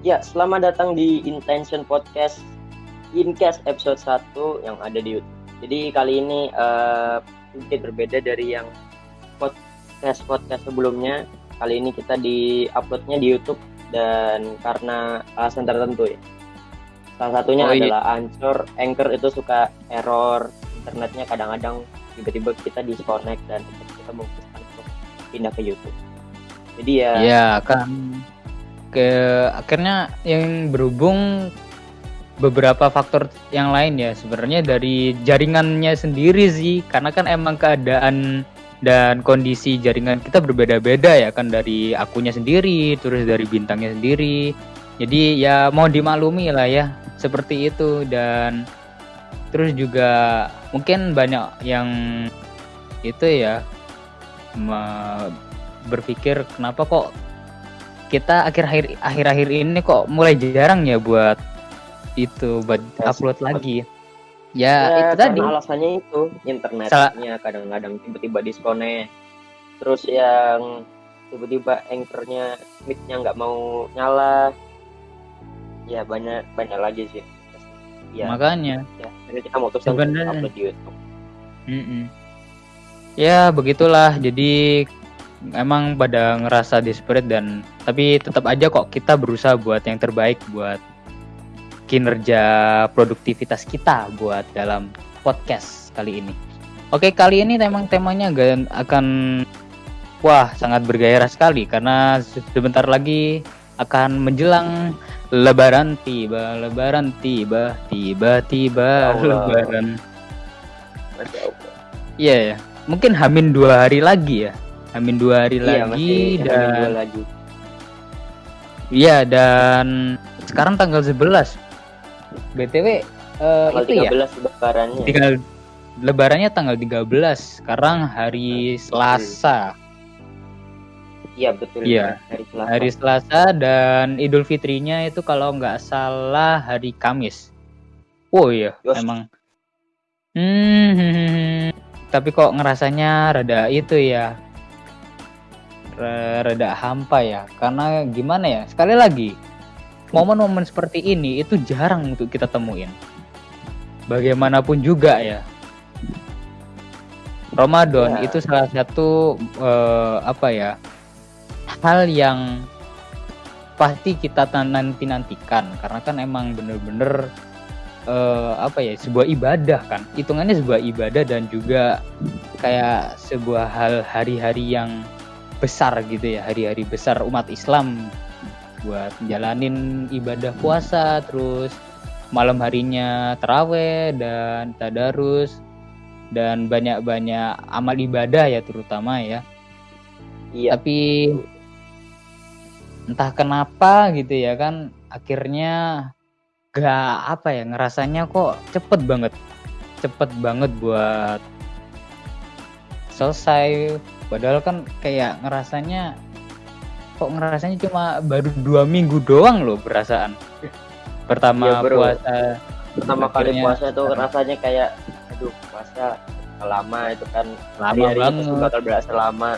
Ya, selamat datang di Intention Podcast Incast episode 1 yang ada di YouTube. Jadi kali ini uh, sedikit berbeda dari yang podcast podcast sebelumnya. Kali ini kita di uploadnya di YouTube dan karena alasan tertentu ya. Salah satunya oh, iya. adalah Anchor, Anchor itu suka error internetnya kadang-kadang tiba-tiba kita disconnect dan kita memutuskan untuk pindah ke YouTube. Jadi ya. Iya kan ke akhirnya yang berhubung beberapa faktor yang lain ya sebenarnya dari jaringannya sendiri sih karena kan emang keadaan dan kondisi jaringan kita berbeda-beda ya kan dari akunya sendiri terus dari bintangnya sendiri. Jadi ya mau dimaklumi lah ya seperti itu. Dan terus juga mungkin banyak yang itu ya berpikir kenapa kok kita akhir-akhir akhir-akhir ini kok mulai jarang ya buat itu buat ya, upload lagi. Ya, ya itu tadi. Alasannya itu internetnya kadang-kadang tiba-tiba disconnect. Terus yang tiba-tiba anchornya mic-nya nggak mau nyala. Ya banyak banyak lagi sih. Ya, Makanya. Ya, jadi kita mau terus upload di YouTube. Mm -mm. Ya begitulah. Jadi emang pada ngerasa desperate dan tapi tetap aja kok kita berusaha buat yang terbaik buat kinerja produktivitas kita buat dalam podcast kali ini. Oke, kali ini memang temanya akan wah sangat bergairah sekali karena sebentar lagi akan menjelang lebaran tiba, lebaran tiba, tiba-tiba lebaran. Iya yeah, ya. Mungkin hamin dua hari lagi ya Amin dua hari iya, lagi dan dua lagi. Iya dan sekarang tanggal 11 BTW uh, eh, itu 13 ya lebarannya. Tinggal lebarannya tanggal 13. Sekarang hari Selasa. Iya betul. Iya. Hari Selasa. Hari Selasa dan Idul Fitrinya itu kalau nggak salah hari Kamis. Oh iya, Yos. emang. Hmm, tapi kok ngerasanya rada itu ya rada hampa ya. Karena gimana ya sekali lagi momen-momen seperti ini itu jarang untuk kita temuin. Bagaimanapun juga ya. Ramadan ya. itu salah satu uh, apa ya hal yang pasti kita nanti nantikan. Karena kan emang bener-bener uh, apa ya sebuah ibadah kan. Hitungannya sebuah ibadah dan juga kayak sebuah hal hari-hari yang besar gitu ya hari-hari besar umat Islam buat jalanin ibadah puasa terus malam harinya teraweh dan tadarus dan banyak-banyak amal ibadah ya terutama ya iya. tapi entah kenapa gitu ya kan akhirnya gak apa ya ngerasanya kok cepet banget cepet banget buat selesai padahal kan kayak ngerasanya kok ngerasanya cuma baru dua minggu doang loh perasaan. Pertama iya, bro. puasa pertama kali puasa tuh rasanya kayak aduh puasa lama itu kan. Lama hari, -hari banget. itu bakal berasa lama.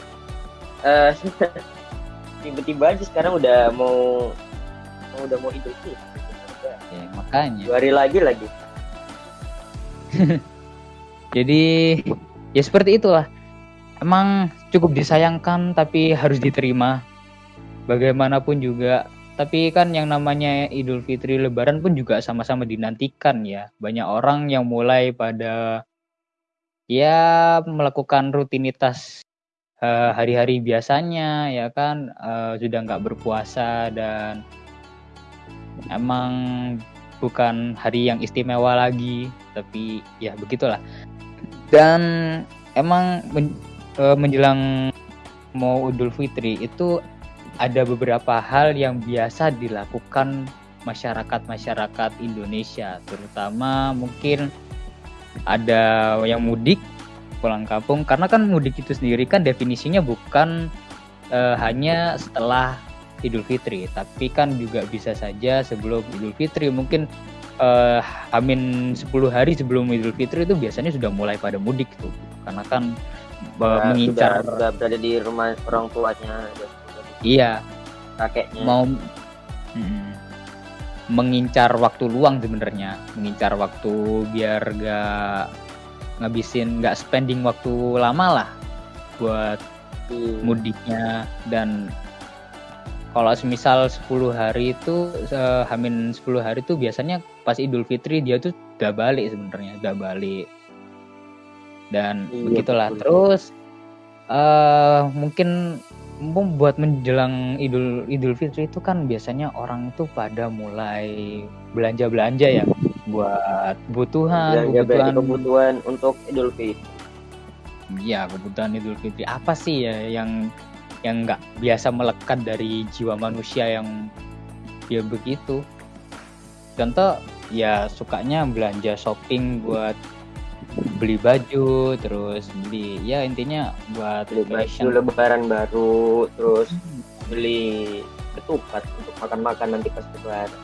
Uh, tiba-tiba aja sekarang udah mau, mau udah mau idul fitri. Ya, makanya. Dua hari lagi lagi. Jadi ya seperti itulah. Emang cukup disayangkan tapi harus diterima. Bagaimanapun juga. Tapi kan yang namanya Idul Fitri Lebaran pun juga sama-sama dinantikan ya. Banyak orang yang mulai pada ya melakukan rutinitas uh, hari-hari biasanya ya kan? Uh, sudah nggak berpuasa dan emang bukan hari yang istimewa lagi tapi ya begitulah. Dan emang uh, menjelang mau Idul Fitri itu ada beberapa hal yang biasa dilakukan masyarakat-masyarakat Indonesia, terutama mungkin ada yang mudik pulang kampung karena kan mudik itu sendiri kan definisinya bukan uh, hanya setelah Idul Fitri, tapi kan juga bisa saja sebelum Idul Fitri mungkin uh, Amin 10 hari sebelum Idul Fitri itu biasanya sudah mulai pada mudik tuh. Karena kan nah, mengincar. sudah, sudah berada di rumah orang tuanya. Iya. Kakeknya. Mau hmm, mengincar waktu luang sebenarnya. Mengincar waktu biar gak ngabisin nggak spending waktu lama lah buat Hmm. mudiknya. Dan kalau semisal 10 hari itu eh, hamin 10 hari itu biasanya pas Idul Fitri dia tuh udah balik sebenarnya udah balik dan Iya, begitulah betul. terus eh mungkin buat menjelang Idul Idul Fitri itu kan biasanya orang tuh pada mulai belanja belanja ya buat kebutuhan Belanja kebutuhan kebutuhan untuk Idul Fitri. Iya kebutuhan Idul Fitri apa sih ya yang yang nggak biasa melekat dari jiwa manusia yang dia begitu contoh ya sukanya belanja shopping buat beli baju terus beli ya intinya buat Beli baju lebaran baru, terus beli ketupat untuk makan-makan nanti pas lebaran.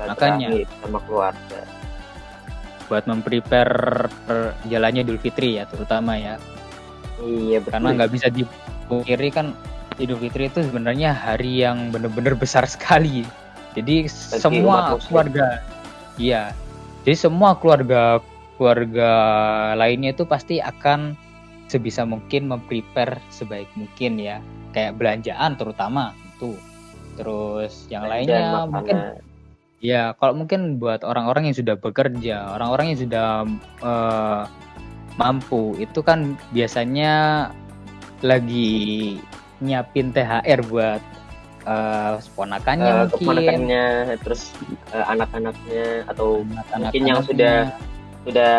Makanya. sama keluarga. buat memprepare jalannya Idul Fitri ya terutama ya Iya betul. karena nggak bisa dipungkiri kan Idul Fitri itu sebenarnya hari yang benar-benar besar sekali. Jadi umat semua keluarga, iya. Jadi semua keluarga keluarga lainnya itu pasti akan sebisa mungkin memprepare sebaik mungkin ya. Kayak belanjaan terutama itu. Terus yang lainnya makanan. mungkin Ya, kalau mungkin buat orang-orang yang sudah bekerja, orang-orang yang sudah eh, mampu, itu kan biasanya lagi nyiapin THR buat eh, ponakannya Eh, mungkin, keponakannya, terus eh, anak-anaknya atau anak-anaknya. mungkin yang sudah- sudah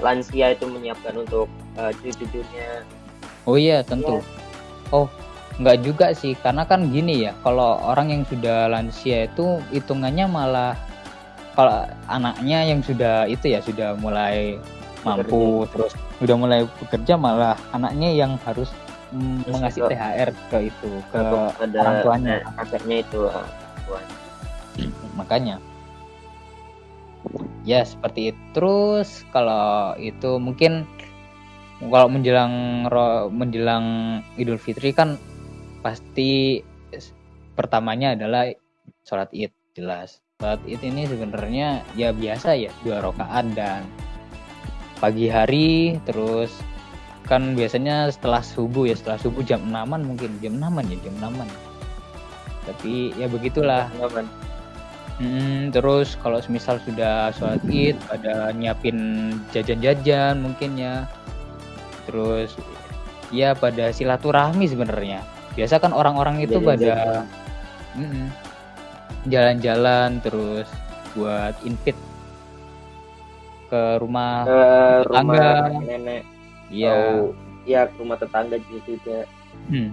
lansia itu menyiapkan untuk eh, cucu-cucunya. Oh iya, tentu. Oh, nggak juga sih, karena kan gini ya, kalau orang yang sudah lansia itu hitungannya malah kalau anaknya yang sudah itu ya sudah mulai mampu terus udah mulai bekerja malah anaknya yang harus mm, Terus mengasih juga- THR ke itu ke orang tuanya. kakaknya itu tuanya. makanya ya seperti itu. Terus kalau itu mungkin kalau menjelang menjelang Idul Fitri kan pasti pertamanya adalah sholat id jelas. Sholat id ini sebenarnya ya biasa ya dua rakaat dan pagi hari terus kan biasanya setelah subuh ya setelah subuh jam enaman mungkin jam enaman ya jam enaman. Tapi ya begitulah. Hmm, terus kalau misal sudah sholat Id ada nyiapin jajan-jajan mungkin ya. Terus ya pada silaturahmi sebenarnya. Biasa kan orang-orang itu pada jalan-jalan terus buat invite ke rumah Ke rumah nenek Iya. ya ke rumah tetangga gitu ya. Hmm.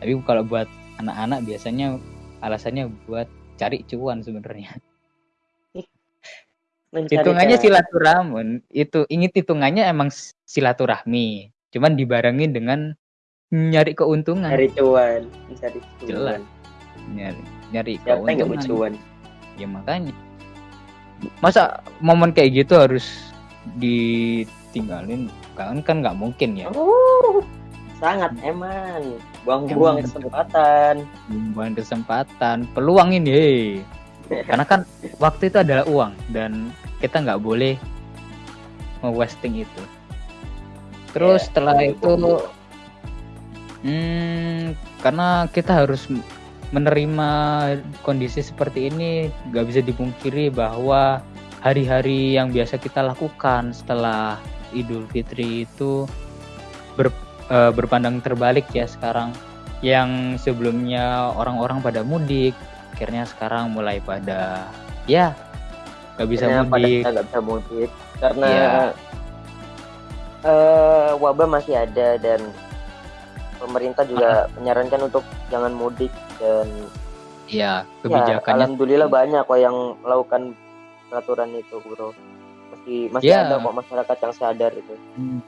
Tapi kalau buat anak-anak biasanya alasannya buat cari cuan sebenarnya. Hitungannya silaturahmi itu ingat hitungannya emang silaturahmi. Cuman dibarengin dengan nyari keuntungan. Cari cuan mencari cuan. Jelas. nyari nyari siapa yang keuntungan. cuan? Ya makanya. Masa momen kayak gitu harus ditinggalin? Kan kan nggak mungkin ya. Oh, sangat eman buang-buang kesempatan. Bukan kesempatan. Peluang ini hei. karena kan waktu itu adalah uang dan kita nggak boleh wasting itu. Terus Ya, setelah itu Hmm, karena kita harus menerima kondisi seperti ini, nggak bisa dipungkiri bahwa hari-hari yang biasa kita lakukan setelah Idul Fitri itu ber- eh, berpandang terbalik ya sekarang. Yang sebelumnya orang-orang pada mudik, akhirnya sekarang mulai pada ya nggak bisa Akhirnya mudik. nggak bisa mudik karena Iya. eh, wabah masih ada dan pemerintah juga menyarankan untuk jangan mudik dan Ya ya kebijakannya alhamdulillah banyak kok yang melakukan peraturan itu bro masih masih Ya. ada kok masyarakat yang sadar itu Hmm.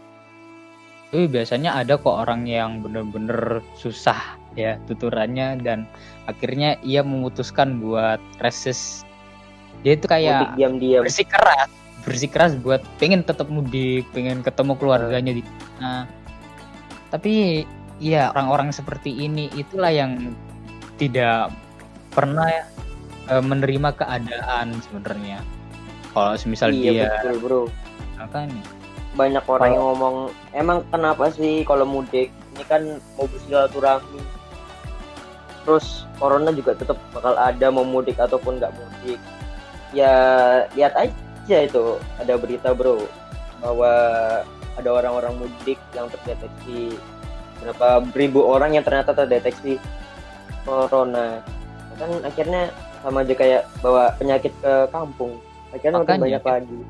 Tapi biasanya ada kok orang yang bener-bener susah ya tuturannya dan akhirnya ia memutuskan buat resist. Dia itu kayak diam-diam bersikeras, bersikeras buat pengen tetap mudik, pengen ketemu keluarganya di sana. Tapi ya orang-orang seperti ini itulah yang tidak pernah uh, menerima keadaan sebenarnya kalau misal iya, dia betul bro makanya banyak orang yang ngomong emang kenapa sih kalau mudik? Ini kan mau bersilaturahmi. Terus corona juga tetap bakal ada mau mudik ataupun nggak mudik. Ya lihat aja itu ada berita bro bahwa ada orang-orang mudik yang terdeteksi. Berapa ribu orang yang ternyata terdeteksi corona. Kan akhirnya sama aja kayak bawa penyakit ke kampung. Akhirnya Makanya, banyak lagi.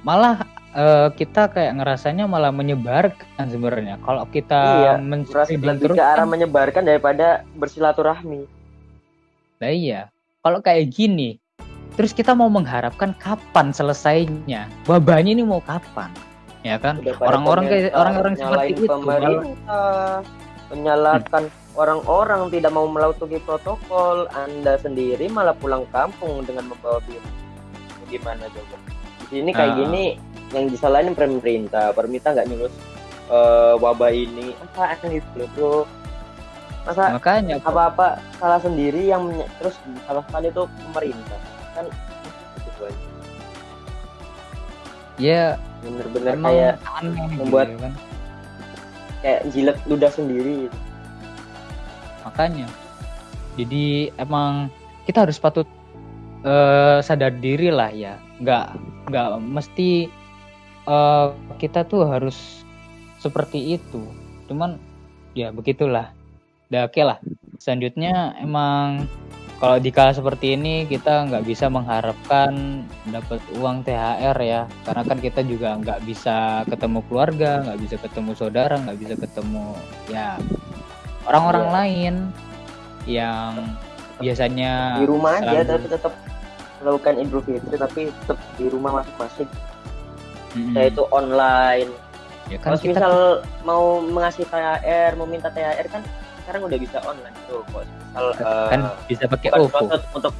Malah uh, kita kayak ngerasanya malah menyebarkan sebenarnya. Kalau kita iya, lebih terus ke arah kan, menyebarkan daripada bersilaturahmi. Nah iya, kalau kayak gini, terus kita mau mengharapkan kapan selesainya? Wabahnya ini mau kapan? Ya kan? Orang-orang kayak orang-orang seperti itu pemerintah menyalahkan orang-orang tidak mau melakukan protokol, Anda sendiri malah pulang kampung dengan membawa virus. Gimana coba? Di sini kayak uh. gini yang disalahin pemerintah. Pemerintah nggak nyurus uh, wabah ini. Apa akan itu bro? Masa makanya apa apa salah sendiri yang terus disalahkan itu pemerintah. Kan gitu aja. Ya bener-bener kayak aneh gitu membuat gitu, kan? kayak jilat ludah sendiri. Gitu. makanya. Jadi emang kita harus patut uh, sadar diri lah ya. Nggak nggak mesti uh, kita tuh harus seperti itu. Cuman ya begitulah. Udah oke okay lah. Selanjutnya emang kalau di kala seperti ini kita nggak bisa mengharapkan dapat uang THR ya. Karena kan kita juga nggak bisa ketemu keluarga nggak bisa ketemu saudara nggak bisa ketemu ya orang-orang ya. lain yang biasanya di rumah selalu... aja tapi tetap melakukan Idul Fitri tapi tetap di rumah masing-masing hmm. saya itu online. Ya kan kalau kita... misal mau mengasih THR mau minta THR kan sekarang udah bisa online tuh. Kalau misal kan uh, bisa pakai OVO untuk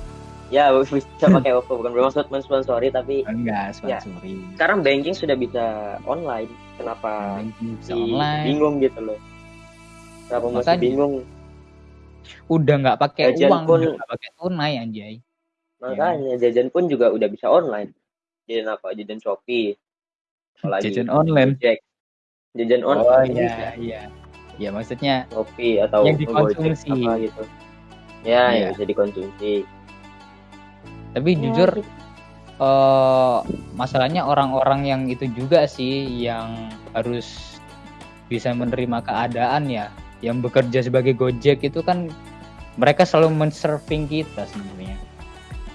ya bisa pakai OVO bukan bermaksud mensponsori tapi enggak ya, sponsori ya, sekarang banking sudah bisa online. Kenapa bisa online. bingung gitu loh? Kenapa Makanya, masih bingung? udah nggak pakai uang pun nggak pakai tunai anjay. Makanya ya. jajan pun juga udah bisa online. Jajan apa jajan shopee apalagi jajan online. Jack. jajan online. oh iya. Iya ya maksudnya kopi atau yang dikonsumsi. Apa gitu. Ya yeah. yang bisa dikonsumsi. Tapi ya, jujur uh, masalahnya orang-orang yang itu juga sih yang harus bisa menerima keadaan ya. Yang bekerja sebagai Gojek itu kan mereka selalu men-surfing kita sebenarnya.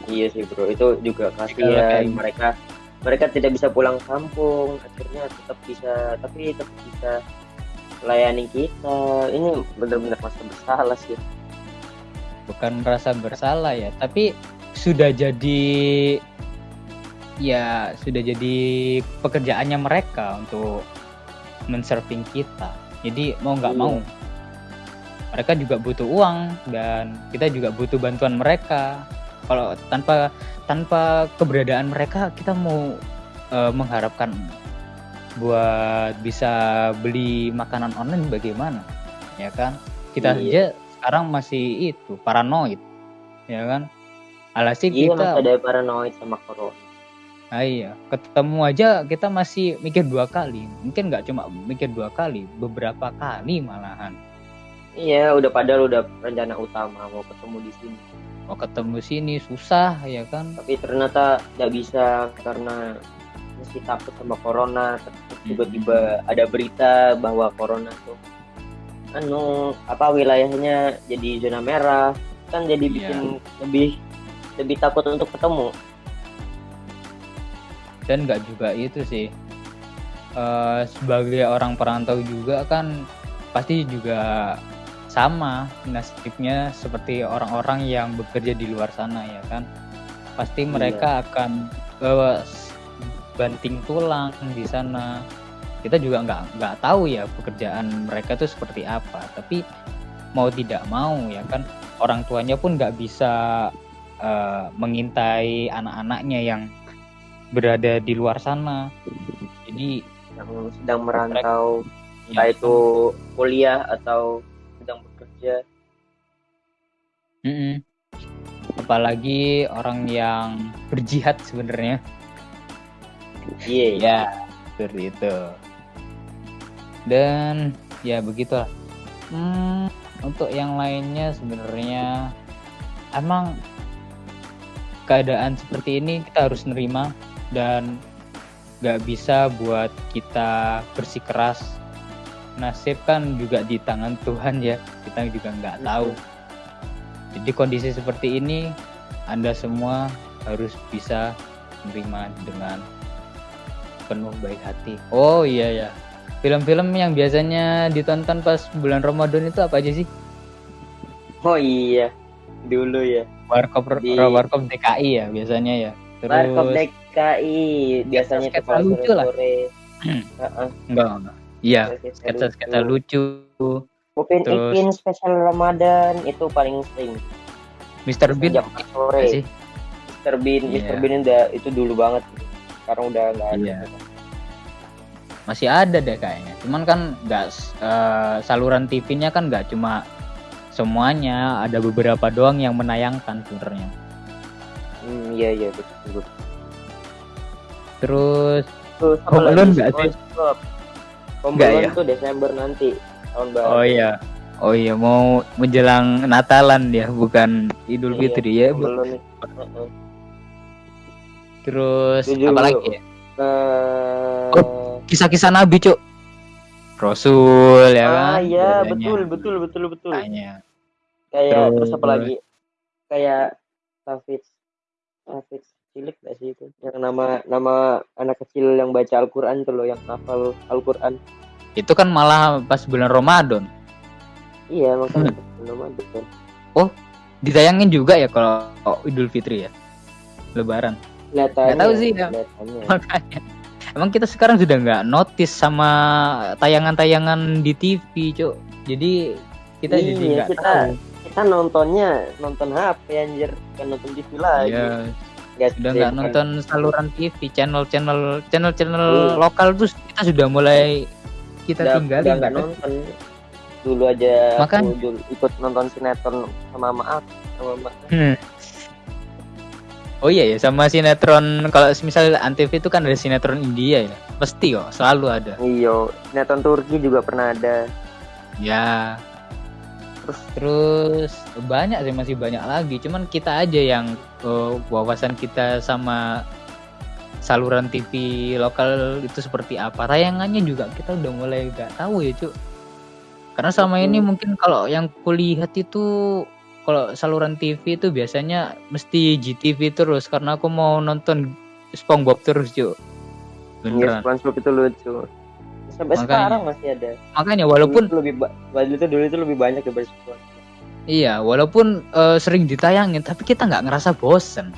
Iya sih bro. Itu juga kasihan mereka mereka tidak bisa pulang kampung akhirnya tetap bisa tapi tetap bisa melayani kita. Ini benar-benar merasa bersalah sih. Bukan merasa bersalah ya tapi sudah jadi ya sudah jadi pekerjaannya mereka untuk mensurfing kita. Jadi mau nggak iya. mau mereka juga butuh uang dan kita juga butuh bantuan mereka kalau tanpa tanpa keberadaan mereka kita mau uh, mengharapkan buat bisa beli makanan online bagaimana? Ya kan? Kita iya. aja sekarang masih itu paranoid. Ya kan? Alhasil iya, kita ada paranoid sama corona. Ah, iya, ketemu aja kita masih mikir dua kali. Mungkin nggak cuma mikir dua kali, beberapa kali malahan. Iya, udah padahal udah rencana utama mau ketemu di sini mau ketemu sini susah ya kan? Tapi ternyata nggak bisa karena masih takut sama corona. Tiba-tiba ada berita bahwa corona tuh anu apa wilayahnya jadi zona merah. Kan jadi iya. bikin yeah. lebih lebih takut untuk ketemu. Dan nggak juga itu sih. Uh, sebagai orang perantau juga kan pasti juga sama nasibnya seperti orang-orang yang bekerja di luar sana ya kan? Pasti iya. mereka akan uh, banting tulang di sana. Kita juga nggak nggak tahu ya pekerjaan mereka itu seperti apa. Tapi mau tidak mau ya kan orang tuanya pun nggak bisa uh, mengintai anak-anaknya yang berada di luar sana. Jadi yang sedang merantau mereka, entah ya, itu kuliah atau sedang bekerja mm -mm. apalagi orang yang berjihad sebenarnya Iya. iya. ya seperti itu dan ya begitulah hmm, untuk yang lainnya sebenarnya emang keadaan seperti ini kita harus nerima dan nggak bisa buat kita bersikeras nasib kan juga di tangan Tuhan ya kita juga nggak tahu jadi kondisi seperti ini anda semua harus bisa menerima dengan penuh baik hati oh iya ya film-film yang biasanya ditonton pas bulan Ramadan itu apa aja sih Oh iya. Dulu ya. Warkop Di- Warkop DKI ya biasanya ya terus Warkop DKI biasanya tuh sketsa kalau lucu lah. sore. Heeh. enggak enggak iya sketsa sketsa-sketsa lucu. Terus- Ipin spesial Ramadan itu paling sering. Mr. Bean Jam 4 sore. sih Mr. Bean, Iya. Mr. Bean udah itu dulu banget. Sekarang udah nggak ada. Iya. masih ada deh kayaknya cuman kan nggak eh, saluran TV-nya kan nggak cuma semuanya ada beberapa doang yang menayangkan sebenarnya Hmm, iya iya betul. betul. terus Terus apa Home lagi? Alone nggak sih? Nggak Alone ya? tuh Desember nanti tahun baru. oh iya oh iya mau menjelang Natalan ya bukan Idul Iya, Fitri ya. Heeh. terus apa lagi ya Eh, Oh, kisah-kisah Nabi cuk Rasul ya kan ah iya betul betul betul betul. Makanya. Kayak terus, Terus- apa lagi? Kayak Hafiz cilik gak sih itu? Yang nama nama anak kecil yang baca Al-Qur'an tuh loh yang hafal Al-Qur'an. itu kan malah pas bulan Ramadan Iya, makanya Hmm. belum ada. ditayangin juga ya kalau Idul Fitri ya Lebaran Kelihatannya. Nggak tahu sih, ya. kelihatannya. makanya emang kita sekarang sudah nggak notice sama tayangan-tayangan di TV cuk jadi kita jadi Iya, nggak kita tahu kita nontonnya nonton HP anjir, kan nonton TV lagi. Ya sudah nggak nonton saluran TV channel-channel channel-channel Iya. lokal tuh kita sudah mulai kita udah, tinggalin udah nggak nonton. Dulu aja Makanya. aku dulu ikut nonton sinetron sama maaf sama mak Hmm. Oh iya ya sama sinetron kalau misal Antv itu kan ada sinetron India ya. Pasti kok selalu ada. Iyo sinetron Turki juga pernah ada. Ya Terus? terus banyak sih masih banyak lagi. Cuman kita aja yang eh, wawasan kita sama saluran TV lokal itu seperti apa. Tayangannya juga kita udah mulai gak tahu ya cuk. Karena sama ini mungkin kalau yang kulihat itu kalau saluran TV itu biasanya mesti GTV terus. Karena aku mau nonton SpongeBob terus cuk. Iya, beneran. SpongeBob itu lucu sampai Makanya. sekarang masih ada makanya walaupun dulu lebih dulu itu dulu itu lebih banyak daripada SpongeBob Iya, walaupun eh, sering ditayangin, tapi kita nggak ngerasa bosen.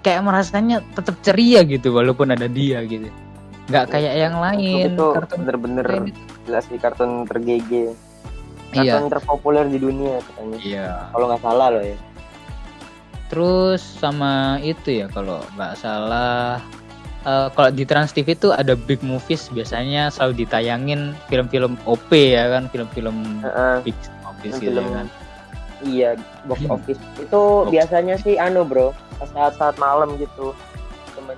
Kayak merasanya tetap ceria gitu, walaupun ada dia gitu. Nggak kayak yang lain. itu kartun bener-bener jelas di kartun tergege Iya, kartun terpopuler di dunia katanya iya. kalau nggak salah loh ya Terus sama itu ya, kalau nggak salah, eh, kalau di Trans TV itu ada big movies biasanya selalu ditayangin film-film OP ya kan, film-film Heeh. big movies gitu film ya kan. iya box Hmm. office itu biasanya sih anu bro saat-saat malam gitu temen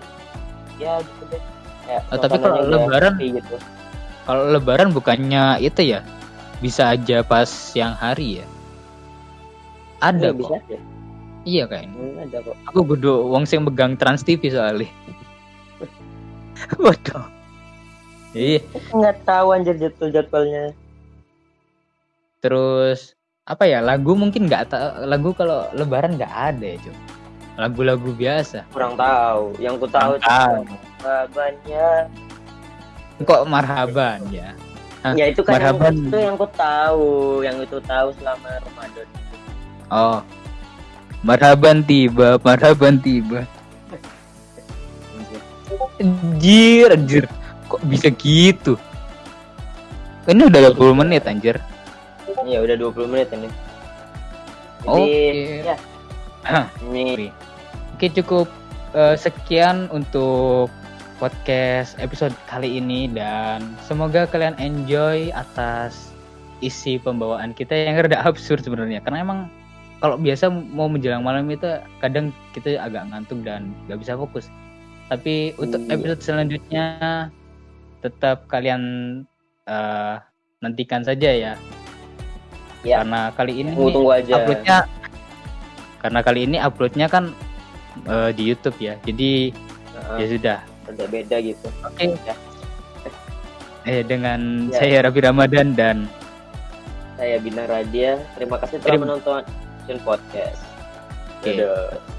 ya gitu deh Kayak Oh, tapi kalau Lebaran gitu Kalau Lebaran bukannya itu ya, bisa aja pas siang hari ya. Ada kok. bisa aja Iya kayaknya. Hmm, ada kok Aku kudu wong sing megang Trans TV soalnya. Waduh. Iya, nggak tahu anjir jadwal jadwalnya terus apa ya lagu mungkin nggak tahu lagu kalau Lebaran nggak ada ya cuy. Lagu-lagu biasa. kurang tahu yang ku tahu Kurang jawabannya Kok marhaban ya? Hah, ya itu kan yang, marhaban. itu yang ku tahu yang itu tahu selama Ramadan Oh. Marhaban tiba, marhaban tiba. Anjir, anjir. Kok bisa gitu? Ini udah 20 menit anjir. ya udah 20 menit ini jadi Oke. ya ini Oke cukup eh, sekian untuk podcast episode kali ini dan semoga kalian enjoy atas isi pembawaan kita yang rada absurd sebenarnya karena emang kalau biasa mau menjelang malam itu kadang kita agak ngantuk dan nggak bisa fokus. Tapi untuk Iya. episode selanjutnya tetap kalian eh, nantikan saja ya. Ya. Karena kali ini Tunggu tunggu aja. uploadnya karena kali ini uploadnya kan eh, di YouTube ya. Jadi Heeh, ya sudah. beda beda gitu. Oke. Ya. Eh dengan Ya. saya Raffi Ramadan dan Saya Bina Radia. Terima kasih telah Terima- menonton Podcast. Oke. Dadah.